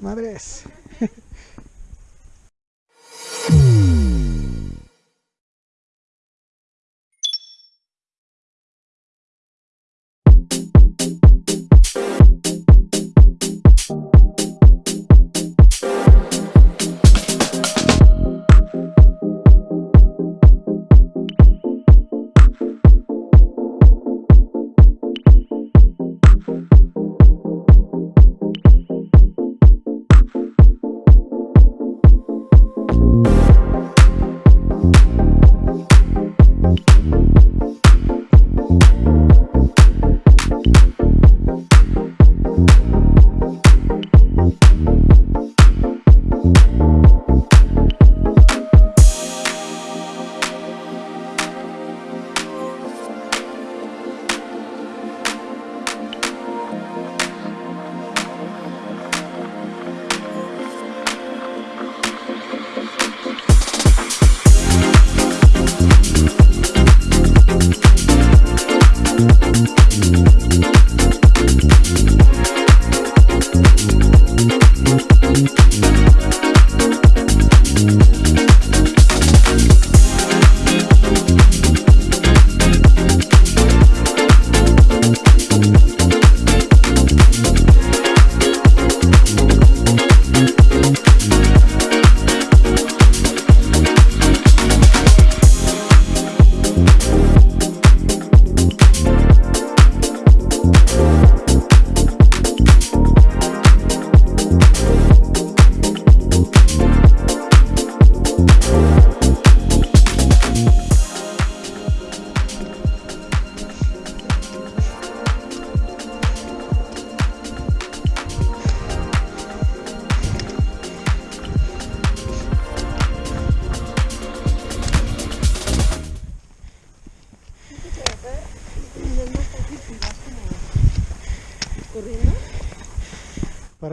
Madres.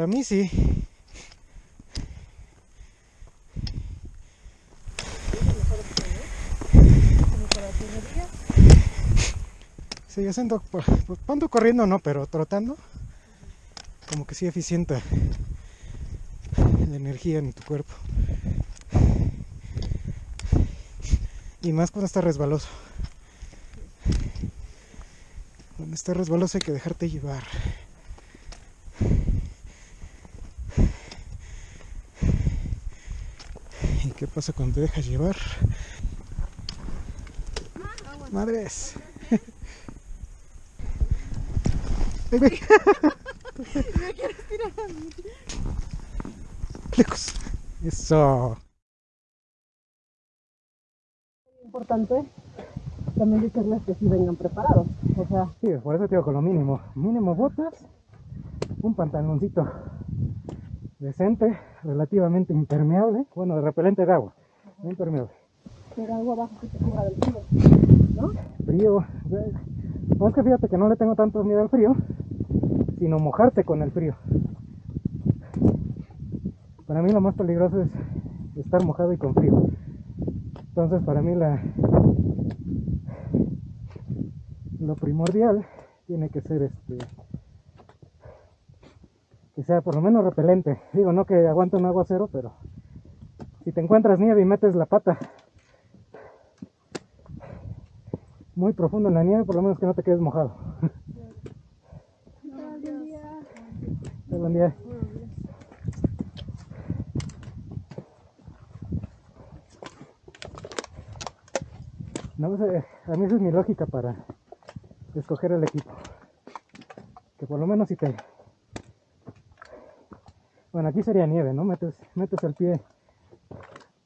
Mí sí. Sí, yo siento, pues, pues, ando corriendo no, pero trotando, como que sí eficienta la energía en tu cuerpo. Y más cuando está resbaloso. Cuando está resbaloso hay que dejarte llevar. Qué pasa cuando te dejas llevar? Madres. Me quieres tirar a mí. Lejos. Eso. Importante también decirles que sí vengan preparados. O sea, Sí, por eso te digo con lo mínimo. Mínimo botas, un pantaloncito decente, relativamente impermeable. Bueno, de repelente de agua, no impermeable. pero algo abajo que te cubra del frío. ¿No? Frío. eh, No es que fíjate que no le tengo tanto miedo al frío, sino mojarte con el frío. Para mí lo más peligroso es estar mojado y con frío. Entonces para mí la lo primordial tiene que ser este que sea por lo menos repelente. Digo, no que aguante un aguacero, pero si te encuentras nieve y metes la pata muy profundo en la nieve, por lo menos que no te quedes mojado. Buen día. No sé, a mí esa es mi lógica para escoger el equipo. Que por lo menos si te... Bueno, aquí sería nieve, ¿no? Metes, metes el pie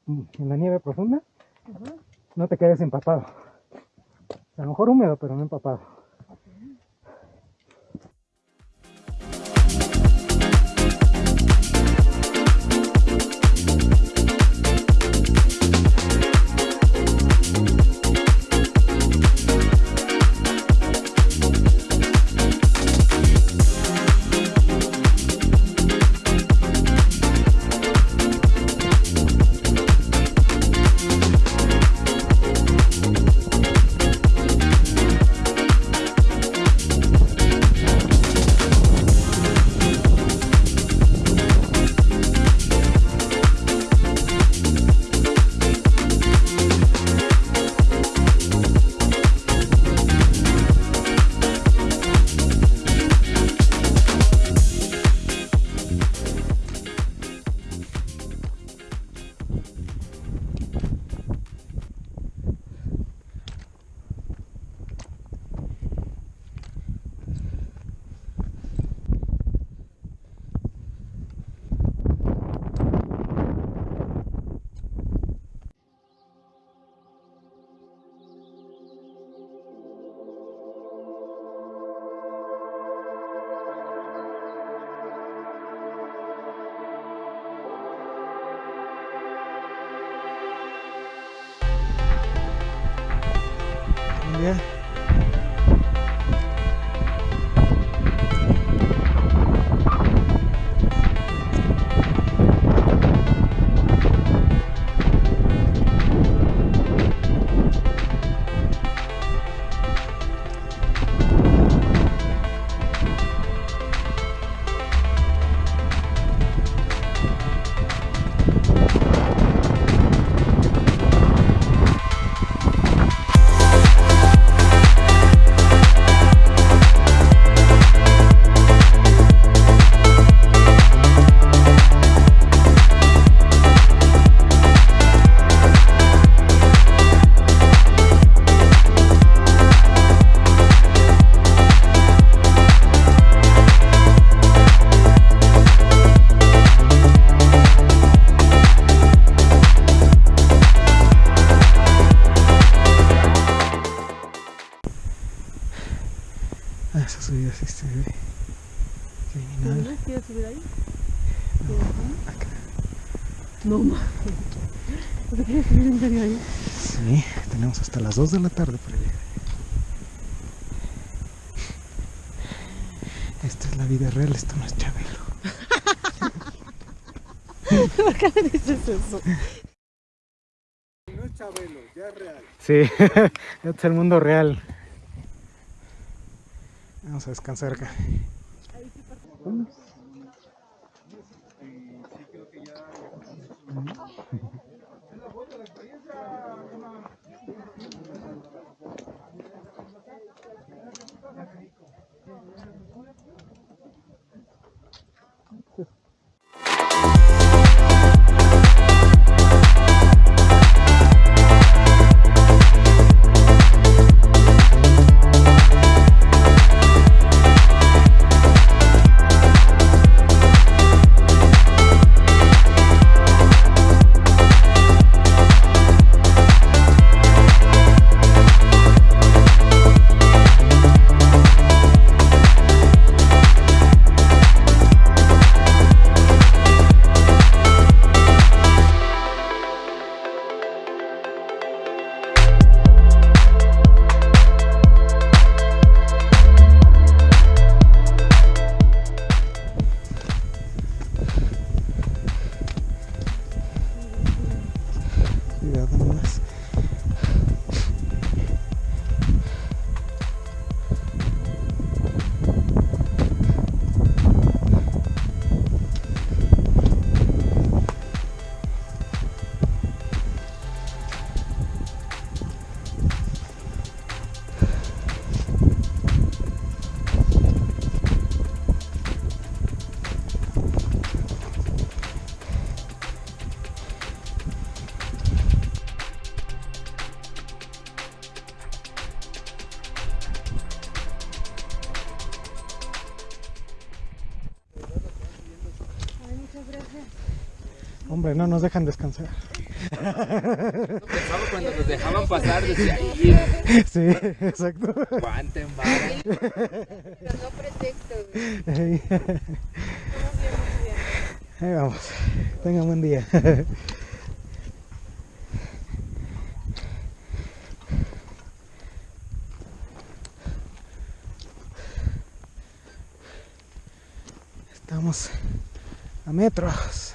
en la nieve profunda, no te quedes empapado. A lo mejor húmedo, pero no empapado. Las 2 de la tarde para llegar. Esta es la vida real, esto no es Chabelo. ¿Por qué me dices eso? No es Chabelo, ya es real. Sí, este es el mundo real. Vamos a descansar acá. Cuidado Hombre, no nos dejan descansar. Pensaba cuando nos dejaban pasar, decía, "Ay, Sí, exacto. aguanten, vara". Pero no pretexto, güey. Ahí vamos. Tengan buen día. Estamos a metros.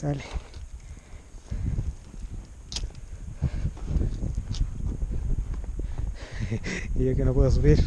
Sale. y yo que no puedo subir.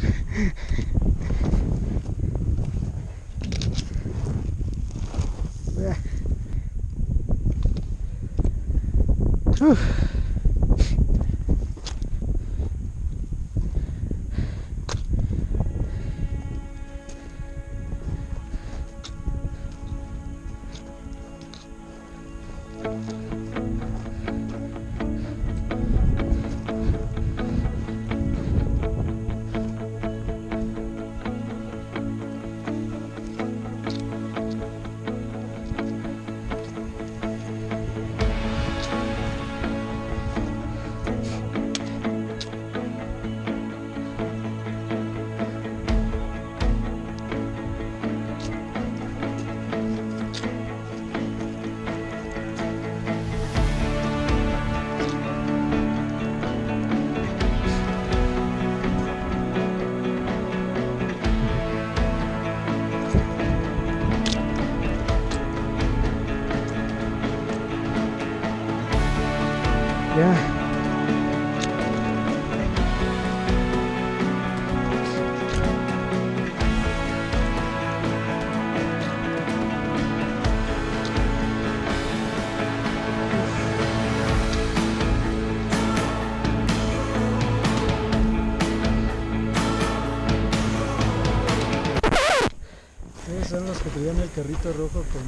Que traían el carrito rojo con...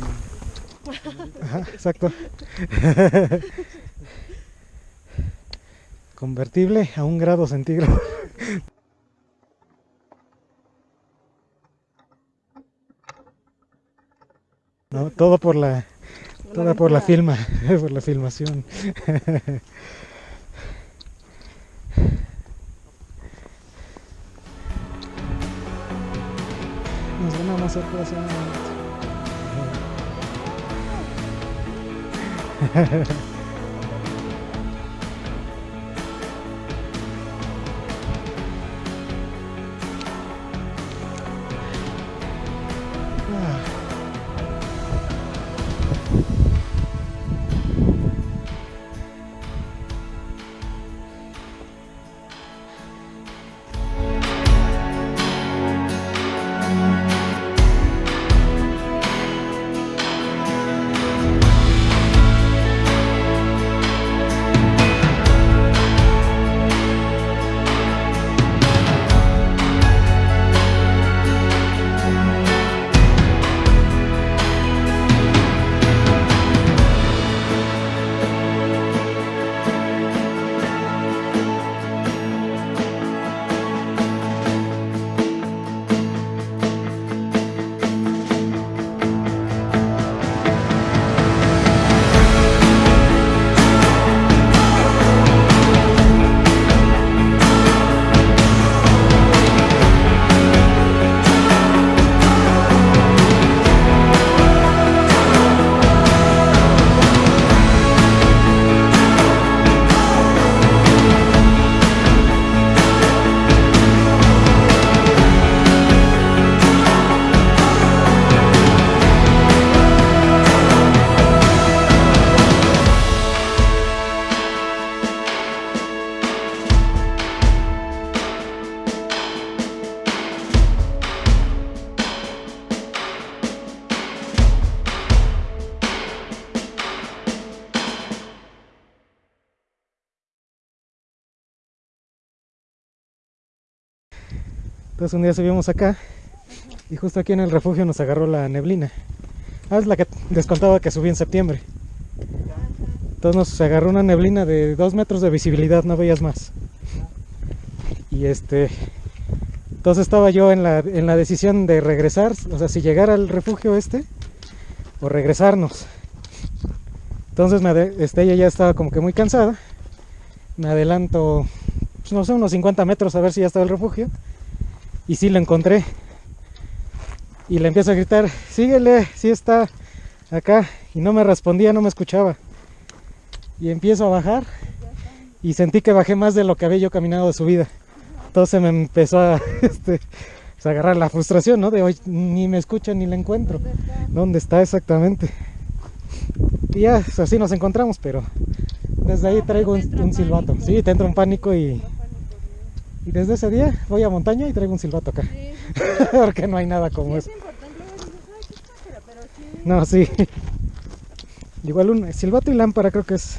Ajá, exacto. Convertible a un grado centígrado. No, todo por la, toda por la filma, por la filmación. Nos van a hacer corazón. Entonces un día subimos acá y justo aquí en el refugio nos agarró la neblina. Ah, es la que les contaba que subí en septiembre. Entonces nos agarró una neblina de dos metros de visibilidad, no veías más. Y este, entonces estaba yo en la, en la decisión de regresar, o sea, si llegar al refugio este o regresarnos. Entonces me este, ella ya estaba como que muy cansada. Me adelanto, pues, no sé, unos 50 metros a ver si ya estaba el refugio. Y sí lo encontré. Y le empiezo a gritar, síguele, sí está acá. Y no me respondía, no me escuchaba. Y empiezo a bajar. Y sentí que bajé más de lo que había yo caminado de subida. Entonces me empezó a, este, pues, a agarrar la frustración, ¿no? De hoy ni me escucha ni la encuentro. ¿Dónde está exactamente? Y ya, pues, así nos encontramos, pero desde ahí traigo un, un silbato. Sí, te entra un pánico y, y desde ese día voy a montaña y traigo un silbato acá. Porque no hay nada como eso. sí, No, sí. Igual un silbato y lámpara creo que es.